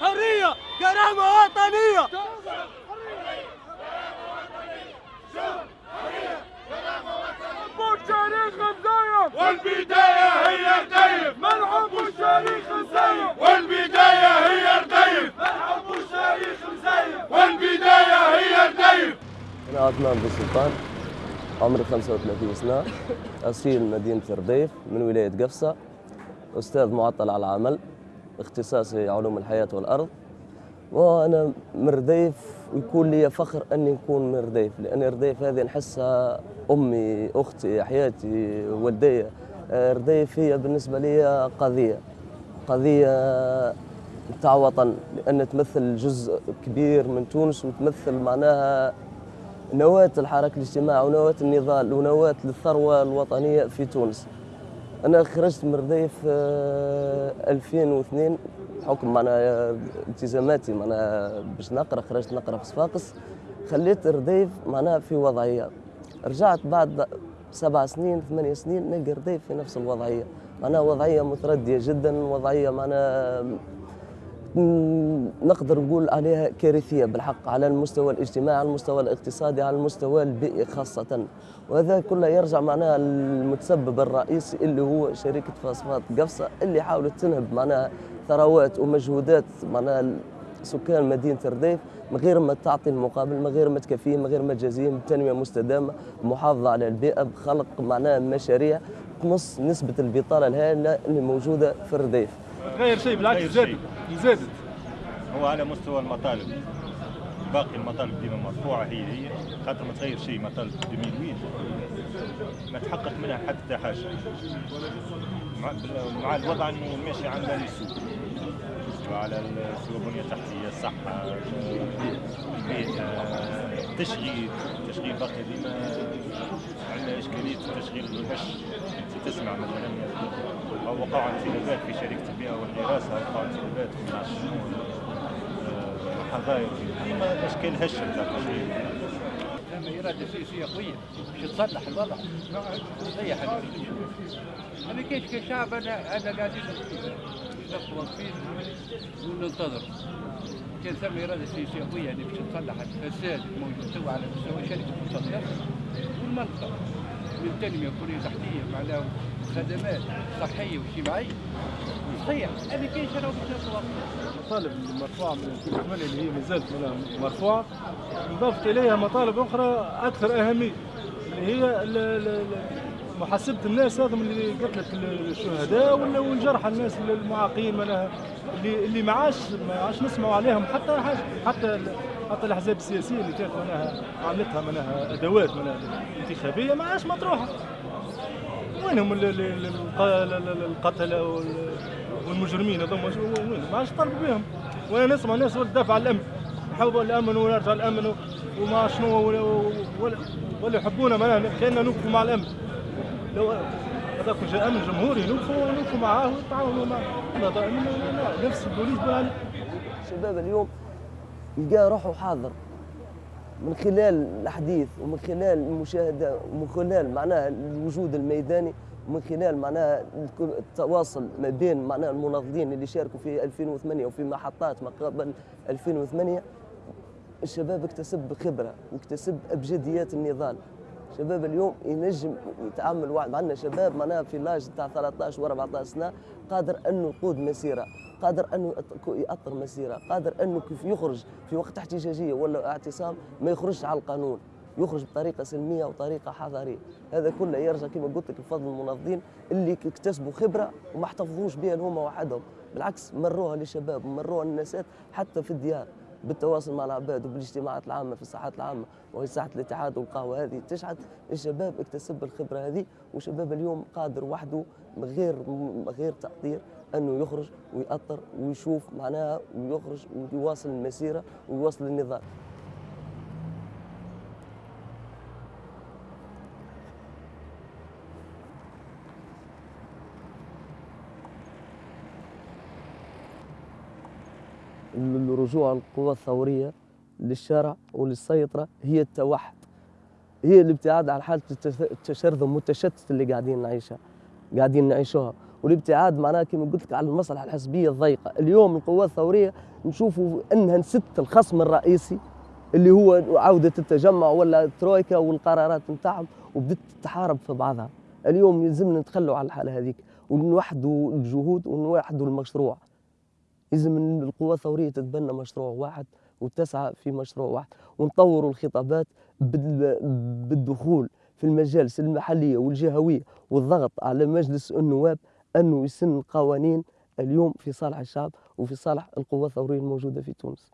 حرية كرامة وطنية شغل حرية كرامة وطنية. الشريخ مزيف والبداية هي رديف ملعب الشريخ مزيف والبداية هي رديف ملعب الشريخ مزيف والبداية هي رديف أنا عثمان بن سلطان عمري 35 سنة أصيل مدينة رديف من ولاية قفصة أستاذ معطل على العمل. اختصاصي علوم الحياة والأرض. وأنا من رديف ويكون لي فخر أني نكون من رديف لأن رديف هذه نحسها أمي أختي حياتي والدي. رديف هي بالنسبة لي قضية. قضية تاع وطن لأن تمثل جزء كبير من تونس وتمثل معناها نواة الحركة الاجتماعية ونواة النضال ونواة للثروة الوطنية في تونس. أنا خرجت من رديف آه، 2002 بحكم معناها التزاماتي معناها باش نقرأ خرجت نقرأ في صفاقس. خليت رديف معناها في وضعية. رجعت بعد سبع سنين ثمانية سنين نلقى رديف في نفس الوضعية. معناها وضعية متردية جدا وضعية معناها نقدر نقول عليها كارثية بالحق على المستوى الاجتماعي على المستوى الاقتصادي على المستوى البيئي خاصة. وهذا كله يرجع معناها المتسبب الرئيسي اللي هو شركة فosفات قفصة اللي حاولت تنهب معناها ثروات ومجهودات معناها سكان مدينة رديف من غير ما تعطي المقابل من غير ما تكفيهم من غير ما تجازيهم بتنمية مستدامة محافظة على البيئة بخلق معناها مشاريع تمص نسبة البطالة الهائلة اللي موجودة في الرديف تغير شيء بالعكس زادت. زادت. هو على مستوى المطالب. باقي المطالب ديما مرفوعة هي هي. خاطر ما تغير شيء مطالب 2008 ما تحقق منها حتى حاجة. مع, مع الوضع إنه ماشي عندنا السوق السوق البنية التحتية الصحة البيئة تشغيل تشغيل باقي ديما التشغيل الهش تسمع مثلا أو وقعوا انسدادات في شركة البيئه والدراسة وقعوا انسدادات في الشؤون حظاير ديما أشكال هش نتاع التشغيل لما إرادة سياسية قوية. باش تصلح الوضع. تصلح أنا كيش كشعب أنا أنا قاعدين واقفين وننتظر كان ثم إرادة سياسية قوية يعني باش تصلح الفساد الموجود على مستوى شركة مصدر والمنطقة من تنمية بنية تحتية معناها خدمات صحية واجتماعية. صحيح. أنا باش نبقى المطالب المرفوعة من 2008 اللي هي مازالت مرفوعة انضافت إليها مطالب أخرى أكثر أهمية اللي هي محاسبة الناس هذم اللي قتلت الشهداء ولا والجرحى الناس المعاقين معناها اللي اللي ما عادش ما عادش نسمعوا عليهم حتى حاجة حتى حتى الأحزاب السياسية اللي كانت معناها عملتها معناها أدوات معناها انتخابية ما عادش مطروحة. وينهم ال- ال- ال- الق- ال- ال- القتلة وال- والمجرمين هذوما؟ وين؟ ما عادش طالبوا بهم. وأنا نسمع ناس تدافع عن الأمن. نحب الأمن ونرجع الأمن وما شنو ولا, ولا, يحبونا معناها. كأننا نوقفوا مع الأمن. لو هذاك جاء أمن جمهوري نوقفوا نوقفوا معاه ونتعاونوا معاه نفس البوليس الشباب اليوم يلقى روحه حاضر من خلال الحديث ومن خلال المشاهدة ومن خلال معناها الوجود الميداني ومن خلال معناها التواصل ما بين معناها المناضلين اللي شاركوا في 2008 وفي محطات ما قبل 2008 الشباب اكتسب خبرة واكتسب أبجديات النضال. شباب اليوم ينجم يتعامل واحد عندنا شباب معناها في لاج تاع 13 و 14 سنة قادر انه يقود مسيرة. قادر أنه يأطر مسيرة قادر أنه كيف يخرج في وقت احتجاجية ولا اعتصام ما يخرجش على القانون يخرج بطريقة سلمية وطريقة حضارية. هذا كله يرجع كما قلت لك بفضل المنظمين اللي اكتسبوا خبرة وما احتفظوش بها هما وحدهم. بالعكس مروها للشباب ومروها للناسات حتى في الديار بالتواصل مع العباد وبالاجتماعات العامة في الساحات العامة وهي ساحة الاتحاد والقهوة هذه. تشحت الشباب اكتسب الخبرة هذه وشباب اليوم قادر وحده من غير غير تقدير أنه يخرج ويأطر ويشوف معناها ويخرج ويواصل المسيرة ويواصل النضال. الرجوع القوى الثورية للشارع وللسيطرة هي التوحد. هي الابتعاد عن حالة التش- التشرذم والتشتت اللي قاعدين نعيشها قاعدين نعيشوها. والابتعاد معناها كما قلت لك على المصلحة الحزبية الضيقة. اليوم القوات الثورية نشوفوا إنها نست الخصم الرئيسي اللي هو عودة التجمع ولا الترويكا والقرارات نتاعهم وبدت تحارب في بعضها. اليوم يلزمنا نتخلوا على الحالة هذيك ونوحدوا الجهود ونوحدوا المشروع. ان القوى الثورية تتبنى مشروع واحد وتسعى في مشروع واحد ونطوروا الخطابات بال- بالدخول في المجالس المحلية والجهوية والضغط على مجلس النواب أنه يسن قوانين اليوم في صالح الشعب وفي صالح القوى الثورية الموجودة في تونس.